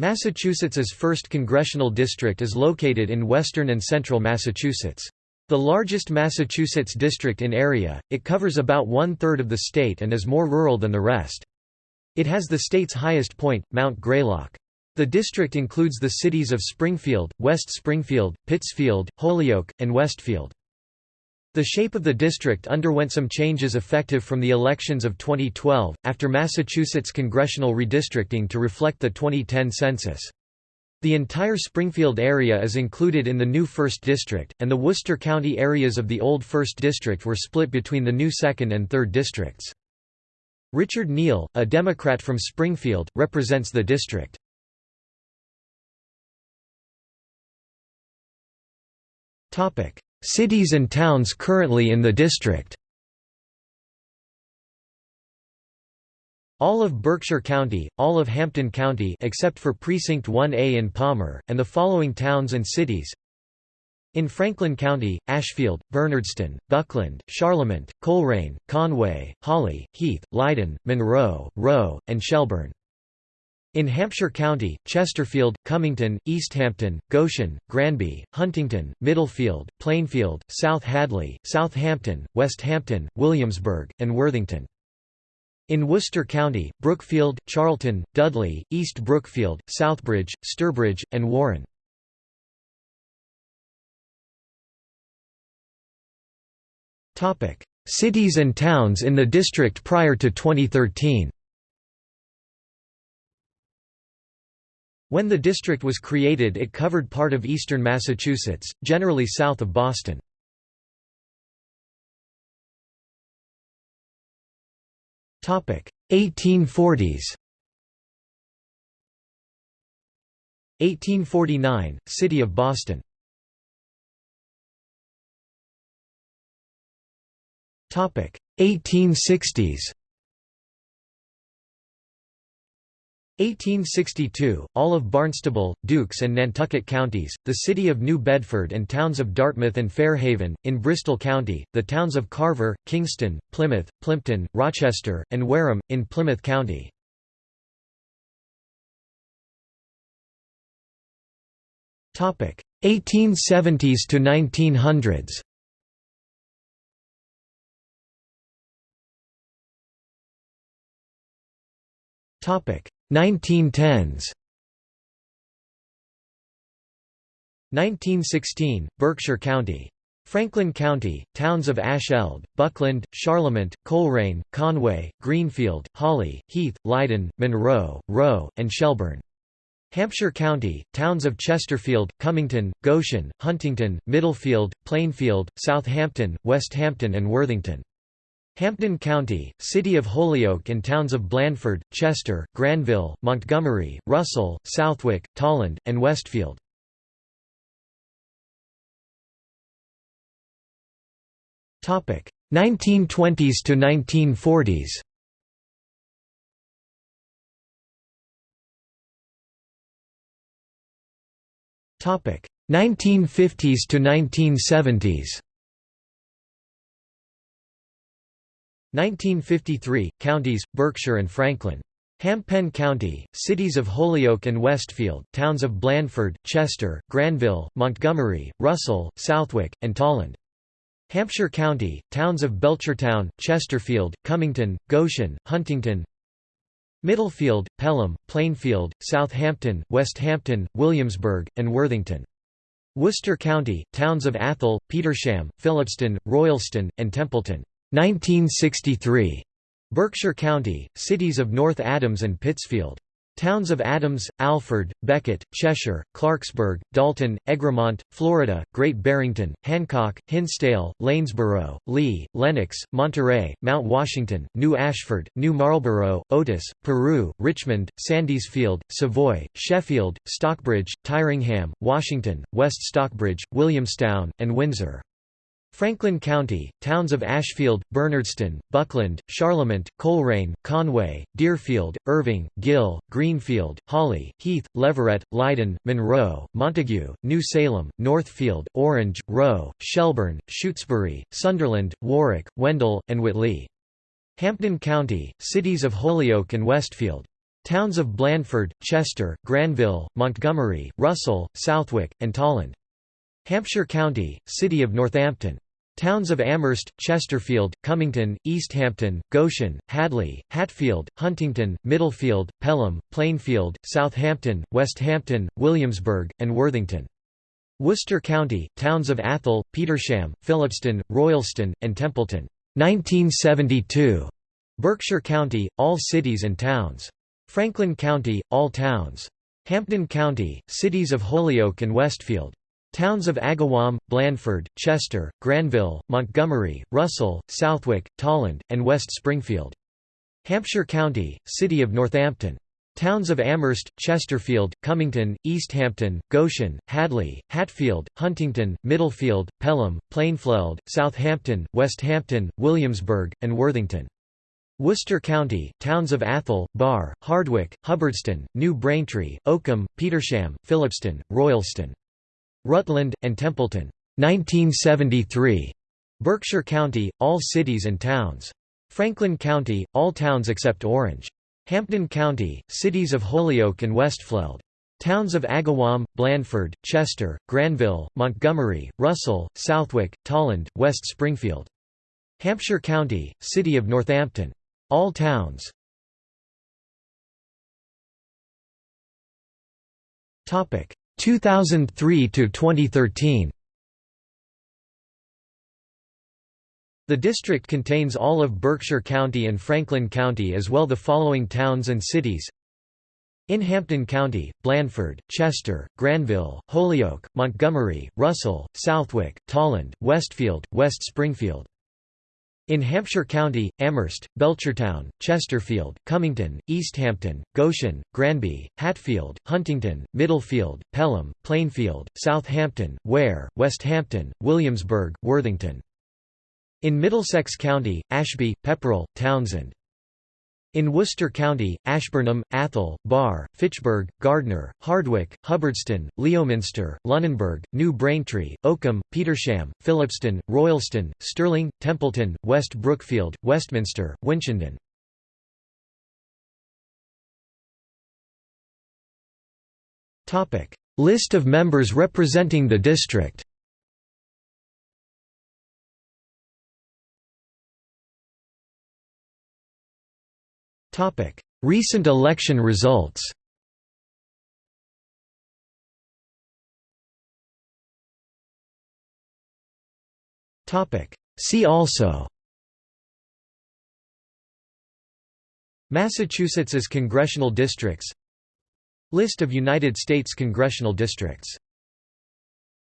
Massachusetts's 1st Congressional District is located in western and central Massachusetts. The largest Massachusetts district in area, it covers about one-third of the state and is more rural than the rest. It has the state's highest point, Mount Greylock. The district includes the cities of Springfield, West Springfield, Pittsfield, Holyoke, and Westfield. The shape of the district underwent some changes effective from the elections of 2012, after Massachusetts congressional redistricting to reflect the 2010 census. The entire Springfield area is included in the new 1st District, and the Worcester County areas of the old 1st District were split between the new 2nd and 3rd Districts. Richard Neal, a Democrat from Springfield, represents the district. Cities and towns currently in the district All of Berkshire County, all of Hampden County except for Precinct 1A in Palmer, and the following towns and cities in Franklin County, Ashfield, Bernardston, Buckland, Charlemont, Colrain, Conway, Hawley, Heath, Leyden, Monroe, Rowe, and Shelburne. In Hampshire County, Chesterfield, Cummington, Easthampton, Goshen, Granby, Huntington, Middlefield, Plainfield, South Hadley, Southampton, Westhampton, Williamsburg, and Worthington. In Worcester County, Brookfield, Charlton, Dudley, East Brookfield, Southbridge, Sturbridge, and Warren. Cities and towns in the district prior to 2013 When the district was created it covered part of eastern Massachusetts, generally south of Boston. Topic 1840s 1849 City of Boston. Topic 1860s 1862, all of Barnstable, Dukes and Nantucket counties, the city of New Bedford and towns of Dartmouth and Fairhaven, in Bristol County, the towns of Carver, Kingston, Plymouth, Plympton, Rochester, and Wareham, in Plymouth County. Topic 1870s to 1900s. Topic 1910s 1916, Berkshire County. Franklin County, towns of Ashfield, Buckland, Charlemont, Colrain, Conway, Greenfield, Hawley, Heath, Leyden, Monroe, Rowe, and Shelburne. Hampshire County, towns of Chesterfield, Cummington, Goshen, Huntington, Middlefield, Plainfield, Southampton, Westhampton and Worthington. Hampden County, City of Holyoke and towns of Blandford, Chester, Granville, Montgomery, Russell, Southwick, Tolland, and Westfield. Topic 1920s to 1940s. Topic 1950s to 1970s. 1953, counties, Berkshire and Franklin. Hampden County, cities of Holyoke and Westfield, towns of Blandford, Chester, Granville, Montgomery, Russell, Southwick, and Tolland. Hampshire County, towns of Belchertown, Chesterfield, Cummington, Goshen, Huntington Middlefield, Pelham, Plainfield, Southampton, Westhampton, Williamsburg, and Worthington. Worcester County, towns of Athol, Petersham, Phillipston, Royalston, and Templeton. 1963. Berkshire County, cities of North Adams and Pittsfield. Towns of Adams, Alford, Becket, Cheshire, Clarksburg, Dalton, Egremont, Florida, Great Barrington, Hancock, Hinsdale, Lanesborough, Lee, Lenox, Monterey, Mount Washington, New Ashford, New Marlborough, Otis, Peru, Richmond, Sandisfield, Savoy, Sheffield, Stockbridge, Tyringham, Washington, West Stockbridge, Williamstown, and Windsor. Franklin County, towns of Ashfield, Bernardston, Buckland, Charlemont, Colrain, Conway, Deerfield, Erving, Gill, Greenfield, Hawley, Heath, Leverett, Leyden, Monroe, Montague, New Salem, Northfield, Orange, Rowe, Shelburne, Shutesbury, Sunderland, Warwick, Wendell, and Whately. Hampden County, cities of Holyoke and Westfield. Towns of Blandford, Chester, Granville, Montgomery, Russell, Southwick, and Tolland. Hampshire County, City of Northampton. Towns of Amherst, Chesterfield, Cummington, Easthampton, Goshen, Hadley, Hatfield, Huntington, Middlefield, Pelham, Plainfield, Southampton, Westhampton, Williamsburg, and Worthington. Worcester County, towns of Athol, Petersham, Phillipston, Royalston, and Templeton. 1972. Berkshire County, all cities and towns. Franklin County, all towns. Hampden County, cities of Holyoke and Westfield. Towns of Agawam, Blandford, Chester, Granville, Montgomery, Russell, Southwick, Tolland, and West Springfield. Hampshire County, City of Northampton. Towns of Amherst, Chesterfield, Cummington, Easthampton, Goshen, Hadley, Hatfield, Huntington, Middlefield, Pelham, Plainfield, Southampton, Westhampton, Williamsburg, and Worthington. Worcester County, towns of Athol, Barre, Hardwick, Hubbardston, New Braintree, Oakham, Petersham, Phillipston, Royalston. Rutland, and Templeton. 1973. Berkshire County, all cities and towns. Franklin County, all towns except Orange. Hampden County, cities of Holyoke and Westfield. Towns of Agawam, Blandford, Chester, Granville, Montgomery, Russell, Southwick, Tolland, West Springfield. Hampshire County, City of Northampton. All towns. 2003 to 2013 The district contains all of Berkshire County and Franklin County as well the following towns and cities. In Hampden County, Blandford, Chester, Granville, Holyoke, Montgomery, Russell, Southwick, Tolland, Westfield, West Springfield in Hampshire County, Amherst, Belchertown, Chesterfield, Cummington, Easthampton, Goshen, Granby, Hatfield, Huntington, Middlefield, Pelham, Plainfield, Southampton, Ware, Westhampton, Williamsburg, Worthington. In Middlesex County, Ashby, Pepperell, Townsend. In Worcester County, Ashburnham, Athol, Barre, Fitchburg, Gardner, Hardwick, Hubbardston, Leominster, Lunenburg, New Braintree, Oakham, Petersham, Phillipston, Royalston, Sterling, Templeton, West Brookfield, Westminster, Winchendon. List of members representing the district Recent election results. See also. Massachusetts's congressional districts. List of United States congressional districts